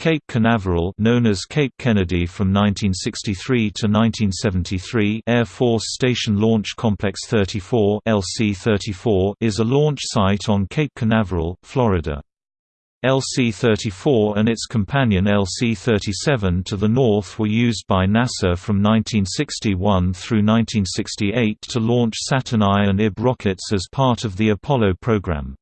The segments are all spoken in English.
Cape Canaveral known as Cape Kennedy from 1963 to 1973 Air Force Station Launch Complex 34 LC-34 is a launch site on Cape Canaveral, Florida. LC-34 and its companion LC-37 to the north were used by NASA from 1961 through 1968 to launch Saturn I and IB rockets as part of the Apollo program.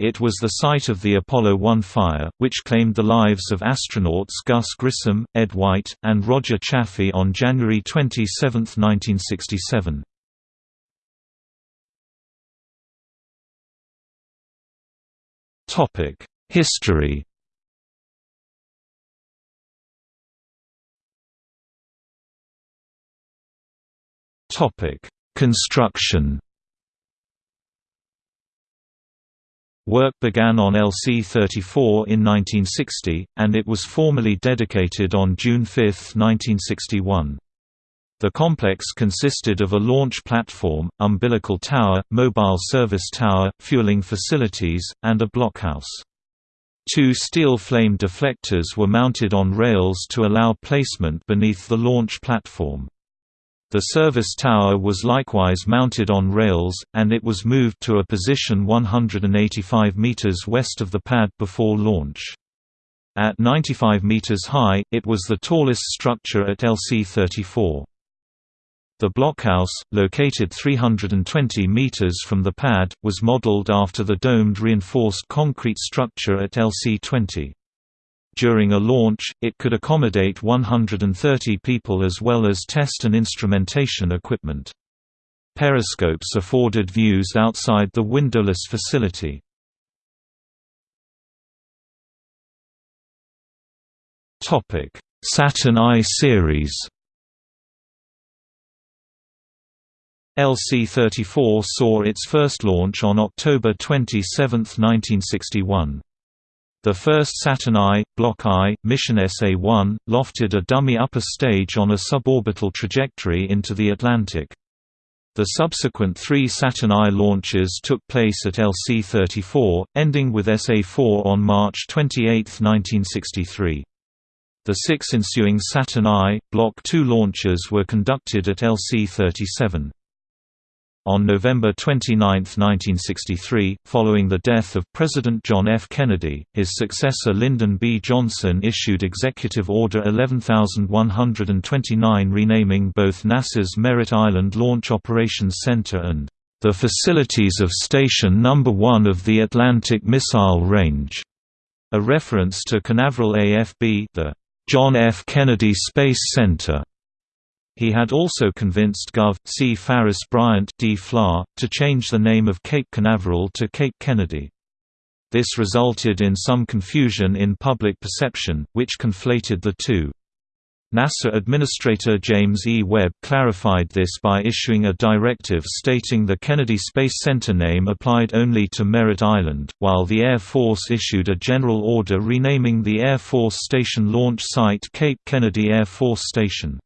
It was the site of the Apollo 1 fire, which claimed the lives of astronauts Gus Grissom, Ed White, and Roger Chaffee on January 27, 1967. History Construction Work began on LC-34 in 1960, and it was formally dedicated on June 5, 1961. The complex consisted of a launch platform, umbilical tower, mobile service tower, fueling facilities, and a blockhouse. Two steel flame deflectors were mounted on rails to allow placement beneath the launch platform. The service tower was likewise mounted on rails, and it was moved to a position 185 meters west of the pad before launch. At 95 meters high, it was the tallest structure at LC-34. The blockhouse, located 320 meters from the pad, was modeled after the domed reinforced concrete structure at LC-20. During a launch, it could accommodate 130 people as well as test and instrumentation equipment. Periscopes afforded views outside the windowless facility. Saturn I series LC-34 saw its first launch on October 27, 1961. The first Saturn I, Block I, mission SA-1, lofted a dummy upper stage on a suborbital trajectory into the Atlantic. The subsequent three Saturn I launches took place at LC-34, ending with SA-4 on March 28, 1963. The six ensuing Saturn I, Block II launches were conducted at LC-37. On November 29, 1963, following the death of President John F. Kennedy, his successor Lyndon B. Johnson issued Executive Order 11129 renaming both NASA's Merritt Island Launch Operations Center and the facilities of Station No. 1 of the Atlantic Missile Range, a reference to Canaveral AFB the John F. Kennedy Space Center. He had also convinced Gov. C. Farris Bryant D. Fla, to change the name of Cape Canaveral to Cape Kennedy. This resulted in some confusion in public perception, which conflated the two. NASA Administrator James E. Webb clarified this by issuing a directive stating the Kennedy Space Center name applied only to Merritt Island, while the Air Force issued a general order renaming the Air Force Station launch site Cape Kennedy Air Force Station.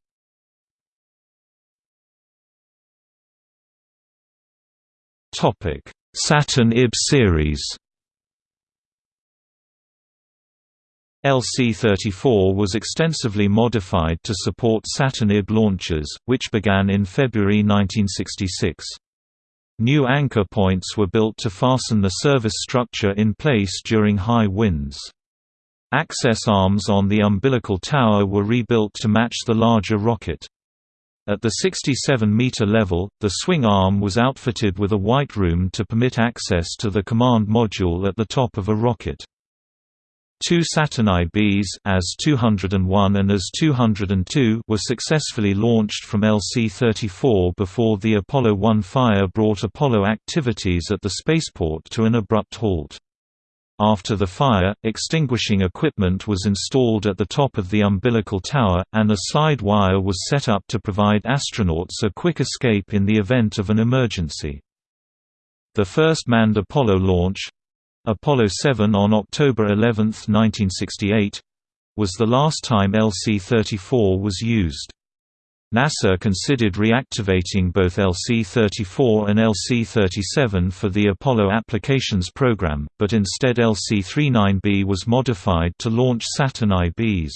Saturn IB series LC-34 was extensively modified to support Saturn IB launches, which began in February 1966. New anchor points were built to fasten the service structure in place during high winds. Access arms on the umbilical tower were rebuilt to match the larger rocket. At the 67-meter level, the swing arm was outfitted with a white room to permit access to the command module at the top of a rocket. Two Saturn IBs AS-201 and AS-202 were successfully launched from LC-34 before the Apollo 1 fire brought Apollo activities at the spaceport to an abrupt halt. After the fire, extinguishing equipment was installed at the top of the umbilical tower, and a slide wire was set up to provide astronauts a quick escape in the event of an emergency. The first manned Apollo launch—Apollo 7 on October 11, 1968—was the last time LC-34 was used. NASA considered reactivating both LC-34 and LC-37 for the Apollo Applications Program, but instead LC-39B was modified to launch Saturn IBs.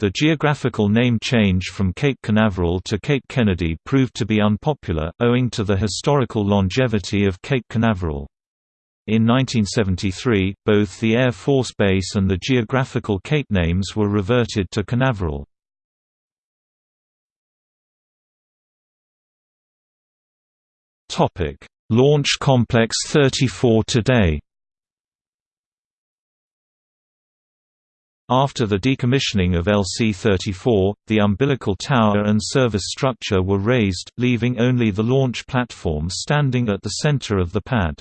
The geographical name change from Cape Canaveral to Cape Kennedy proved to be unpopular, owing to the historical longevity of Cape Canaveral. In 1973, both the Air Force Base and the geographical Cape names were reverted to Canaveral. Launch Complex 34 today After the decommissioning of LC-34, the umbilical tower and service structure were razed, leaving only the launch platform standing at the center of the pad.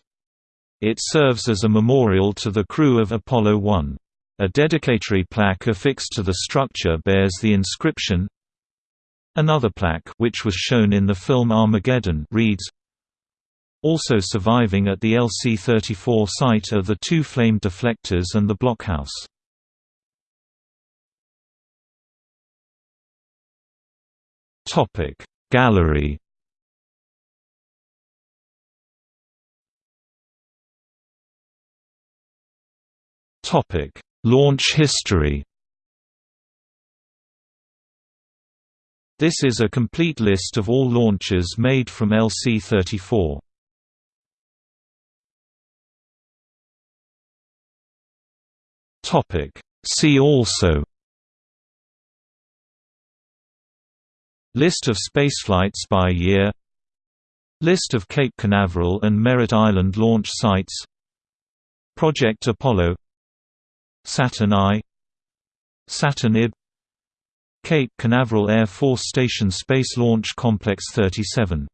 It serves as a memorial to the crew of Apollo 1. A dedicatory plaque affixed to the structure bears the inscription Another plaque which was shown in the film Armageddon reads, Also surviving at the LC-34 site are the two flame deflectors and the blockhouse. Gallery Launch history This is a complete list of all launches made from LC-34. See also. List of spaceflights by year. List of Cape Canaveral and Merritt Island launch sites. Project Apollo. Saturn I. Saturn IB Cape Canaveral Air Force Station Space Launch Complex 37